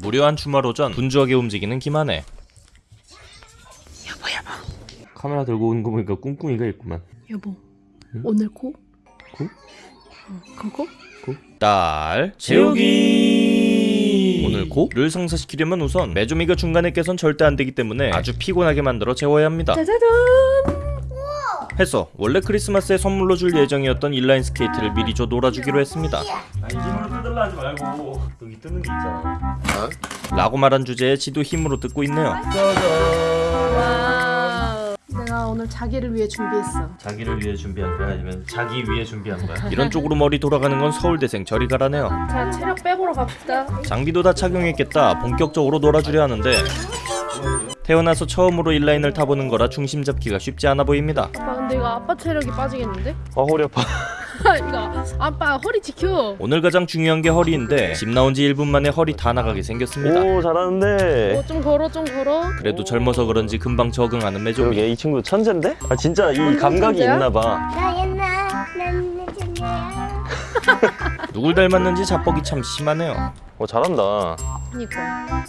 무료한 주말 오전 분주하게 움직이는 김한혜. 여보 여보. 카메라 들고 오는 거 보니까 꿍꿍이가 있구만. 여보 오늘 코? 코? 어, 그거? 딸 재우기. 오늘 고를 성사시키려면 우선 메조미가 중간에 깨선 절대 안 되기 때문에 아주 피곤하게 만들어 재워야 합니다. 짜자잔 해서 원래 크리스마스에 선물로 줄 예정이었던 인라인 스케이트를 미리 줘 놀아주기로 했습니다. 아니 힘으로 뜯으려 하지 말고. 여기 뜨는 게 있잖아. 라고 말한 주제에 지도 힘으로 뜯고 있네요. 내가 오늘 자기를 위해 준비했어. 자기를 위해 준비한 거야? 아니면 자기 위해 준비한 거야? 이런 쪽으로 머리 돌아가는 건 서울대생 저리 가라네요. 자 체력 빼보러 갑시다. 장비도 다 착용했겠다. 본격적으로 놀아주려 하는데 태어나서 처음으로 인라인을 타보는 거라 중심 잡기가 쉽지 않아 보입니다. 아빠 근데 이거 아빠 체력이 빠지겠는데? 아 허리 아파. 이거 아빠 허리 지켜. 오늘 가장 중요한 게 허리인데 집 나온 지 1분 만에 허리 다 나가게 생겼습니다. 오 잘하는데. 어, 좀 걸어 좀 걸어. 그래도 젊어서 그런지 금방 적응하는 매조미 그러게 이 친구 천재인데? 아 진짜 이 감각이? 있나봐. 나 옛날 난 천재야. 누굴 닮았는지 자뻑이 참 심하네요. 어 잘한다. 그니까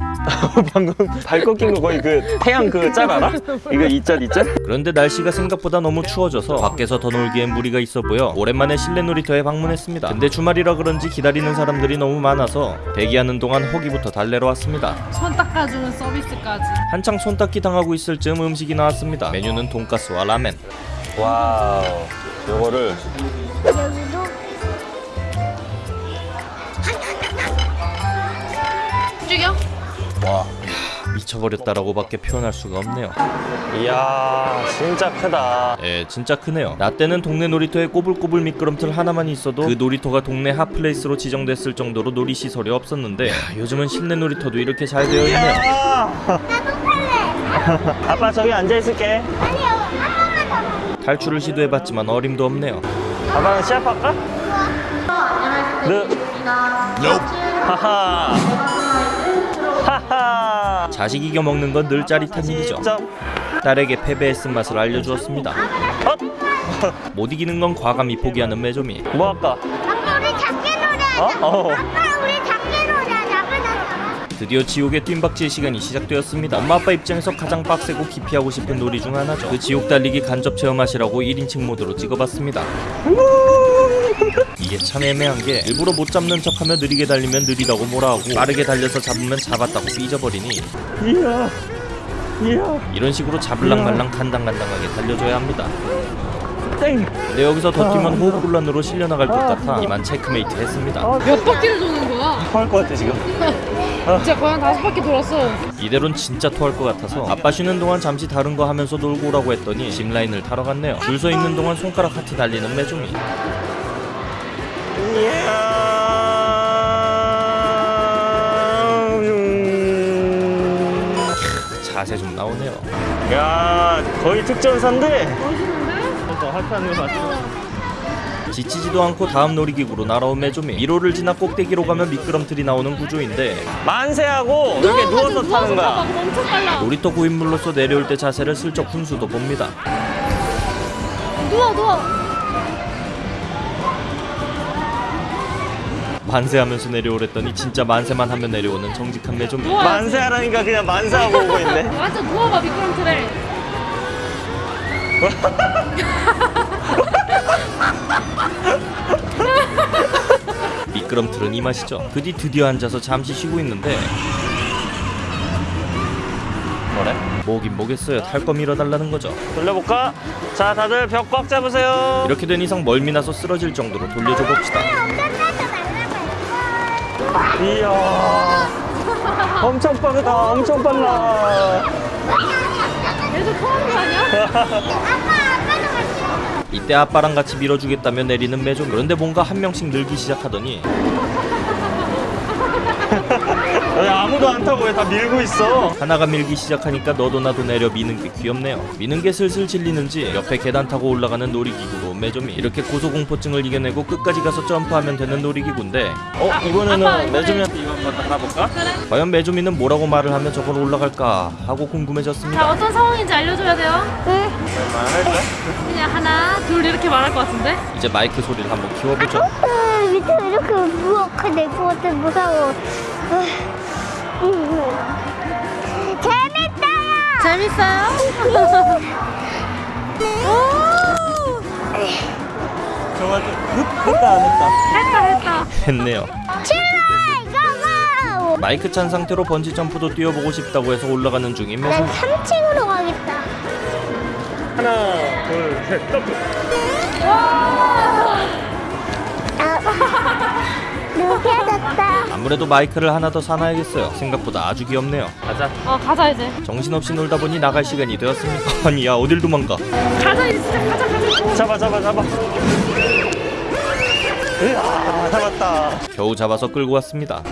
방금 발 꺾인 거 거의 그 태양 그 짤 알아? 이거 이짤 이짤? 그런데 날씨가 생각보다 너무 추워져서 밖에서 더 놀기엔 무리가 있어 보여 오랜만에 실내 놀이터에 방문했습니다. 근데 주말이라 그런지 기다리는 사람들이 너무 많아서 대기하는 동안 허기부터 달래러 왔습니다. 손 닦아주는 서비스까지. 한창 손 닦기 당하고 있을 즈음 음식이 나왔습니다. 메뉴는 돈가스와 라멘. 와우. 요거를 여기도 죽여 와. 미쳐버렸다라고밖에 표현할 수가 없네요. 이야 진짜 크다. 예 진짜 크네요. 나 때는 동네 놀이터에 꼬불꼬불 미끄럼틀 하나만 있어도 그 놀이터가 동네 핫플레이스로 지정됐을 정도로 놀이시설이 없었는데 야, 요즘은 실내 놀이터도 이렇게 잘 되어 있네요. 아빠 저기 앉아있을게. 탈출을 시도해봤지만 어림도 없네요. 아빠는 시합할까? 네. 하하 하하 자식 이겨 먹는 건 늘 짜릿한 일이죠 점 딸에게 패배의 쓴맛을 알려주었습니다 헛! 못 이기는 건 과감히 포기하는 매조미 뭐 할까? 아빠 우리 작게 놀자. 어? 어 아빠 우리 작게 놀자. 작은 드디어 지옥의 뜀박질 시간이 시작되었습니다 엄마 아빠 입장에서 가장 빡세고 기피하고 싶은 놀이 중 하나죠 그 지옥 달리기 간접 체험하시라고 1인칭 모드로 찍어봤습니다 이게 참 애매한 게 일부러 못 잡는 척하며 느리게 달리면 느리다고 뭐라 하고 빠르게 달려서 잡으면 잡았다고 삐져버리니. 이야 이야. 이런 식으로 잡을랑말랑 간당간당하게 달려줘야 합니다. 땡. 근데 여기서 더 뛰면 호흡곤란으로 실려나갈 것 같아. 이만 체크메이트 했습니다. 몇 바퀴를 도는 거야? 토할 것 같아 지금. 진짜 거의 한 다섯 바퀴 돌았어. 이대로는 진짜 토할 것 같아서 아빠 쉬는 동안 잠시 다른 거 하면서 놀고 오라고 했더니 짚라인을 타러 갔네요. 줄 서 있는 동안 손가락 하트 달리는 매조미 자세 좀 나오네요. 야 거의 특전사인데? 지치지도 않고 다음 놀이기구로 날아온 매조미. 1호를 지나 꼭대기로 가면 미끄럼틀이 나오는 구조인데. 만세하고 이렇게 누워서 타는 거야 놀이터 고인물로서 내려올 때 자세를 슬쩍 훈수도 봅니다. 누워 누워 만세하면서 내려오랬더니 진짜 만세만 하면 내려오는 정직한 매조미 누워 만세하라니까 그냥 만세하고 오고 있네. 맞아 누워봐 미끄럼틀에 미끄럼틀은 이 맛이죠. 그뒤 드디어 앉아서 잠시 쉬고 있는데. 뭐래? 뭐긴 뭐겠어요. 탈 거 밀어달라는 거죠. 돌려볼까? 자 다들 벽 꽉 잡으세요. 이렇게 된 이상 멀미 나서 쓰러질 정도로 돌려줘 봅시다 이야. 엄청 빠르다 엄청 빨라. 얘도 토하는 거 아니야? 이때 아빠랑 같이 밀어주겠다며 내리는 매조 그런데 뭔가 한 명씩 늘기 시작하더니 왜 아무도 안 타고 왜 다 밀고 있어? 하나가 밀기 시작하니까 너도 나도 내려 미는 게 귀엽네요. 미는 게 슬슬 질리는지 옆에 계단 타고 올라가는 놀이기구로 매조미 이렇게 고소공포증을 이겨내고 끝까지 가서 점프하면 되는 놀이기구인데 어 이번에는 이번에- 매주미한테 이거 한번 나가볼까? 그래. 과연 매조미는 뭐라고 말을 하면 저걸 올라갈까 하고 자 궁금해졌습니다. 어떤 상황인지 알려줘야 돼요? 네. 할까? 그냥 하나 둘 이렇게 말할 것 같은데? 이제 마이크 소리를 한번 키워보죠. 아, 밑에 이렇게 무겁게 될것 같아 무서워. 재밌어요? 저가 좀 했다 안 했다 했다 했다. 했네요. 마이크 찬 상태로 번지 점프도 뛰어보고 싶다고 해서 올라가는 중인 난 매소미. 3층으로 가겠다. 하나 둘셋 점프 느껴졌다. 아무래도 마이크를 하나 더 사놔야겠어요. 생각보다 아주 귀엽네요. 가자 어 가자 이제. 정신없이 놀다 보니 나갈 시간이 되었습니다. 아니 야 어딜 도망가? 가자 이제 진짜 가자 가자. 잡아 잡아 잡아 으아 잡았다 겨우 잡아서 끌고 왔습니다.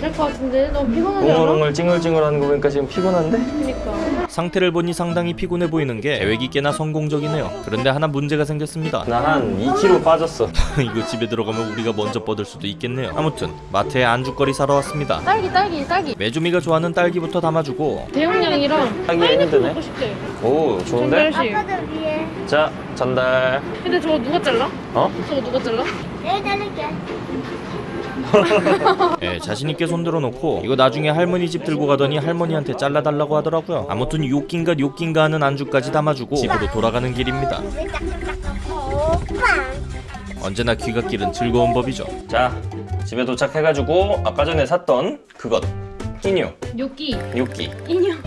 안 될 것 같은데 너무 피곤하지 않아? 웅얼웅얼 찡얼찡얼하는 거 보니까 지금 피곤한데? 그니까. 상태를 보니 상당히 피곤해 보이는 게 계획이 꽤나 성공적이네요. 그런데 하나 문제가 생겼습니다. 나 한 2kg 빠졌어 이거 집에 들어가면 우리가 먼저 뻗을 수도 있겠네요. 아무튼 마트에 안주거리 사러 왔습니다. 딸기 딸기 딸기. 메주미가 좋아하는 딸기부터 담아주고 대용량이랑 딸기 파인애플 힘드네. 먹고 싶대. 오 좋은데? 자 전달 근데 저거 누가 잘라? 어? 저거 누가 잘라? 내가 자를게. 예, 자신있게 손들어 놓고 이거 나중에 할머니 집 들고 가더니 할머니한테 잘라달라고 하더라고요. 아무튼 요낀가 요낀가 하는 안주까지 담아주고 집으로 돌아가는 길입니다. 언제나 귀갓길은 즐거운 법이죠. 자 집에 도착해가지고 아까 전에 샀던 그것 끼뇨 요끼 요끼 인형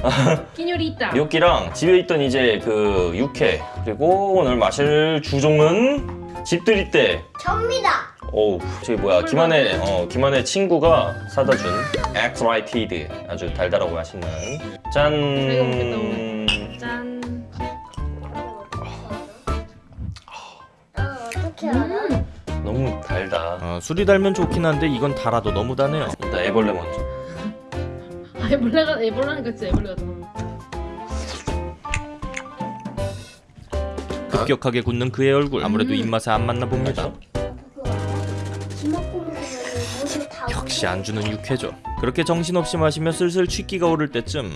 끼뇨리 있다. 요끼랑 집에 있던 이제 그 육회 그리고 오늘 마실 주종은 집들이 때 접니다. 어우 저기 뭐야 김한의 어 김한의 친구가 사다 준 엑스라이티드 아주 달달하고 맛있는 짠 짠. 어, 어떻게 알아? 너무 달다 어, 술이 달면 좋긴 한데 이건 달아도 너무 다네요. 일단 애벌레 먼저 아 애벌레가 애벌레니까 진짜 애벌레 같아. 급격하게 굳는 그의 얼굴 아무래도 입맛에 안 맞나 봅니다. 역시 안주는 육회죠. 그렇게 정신없이 마시며 슬슬 취기가 오를 때쯤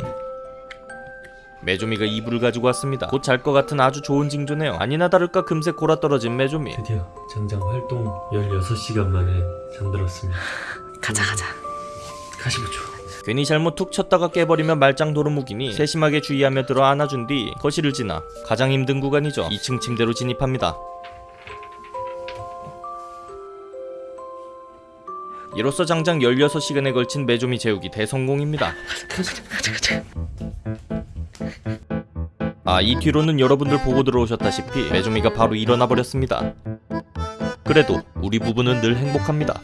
메조미가 이불을 가지고 왔습니다. 곧 잘 것 같은 아주 좋은 징조네요. 아니나 다를까 금세 골아 떨어진 메조미. 드디어 전장 활동 16시간 만에 잠들었습니다. 가자 가자. 가시보죠. 괜히 잘못 툭 쳤다가 깨버리면 말짱 도루묵이니 세심하게 주의하며 들어 안아준 뒤 거실을 지나 가장 힘든 구간이죠. 2층 침대로 진입합니다. 이로써 장장 16시간에 걸친 메조미 재우기 대성공입니다. 아, 이 뒤로는 여러분들 보고 들어오셨다시피 메조미가 바로 일어나 버렸습니다. 그래도 우리 부부는 늘 행복합니다.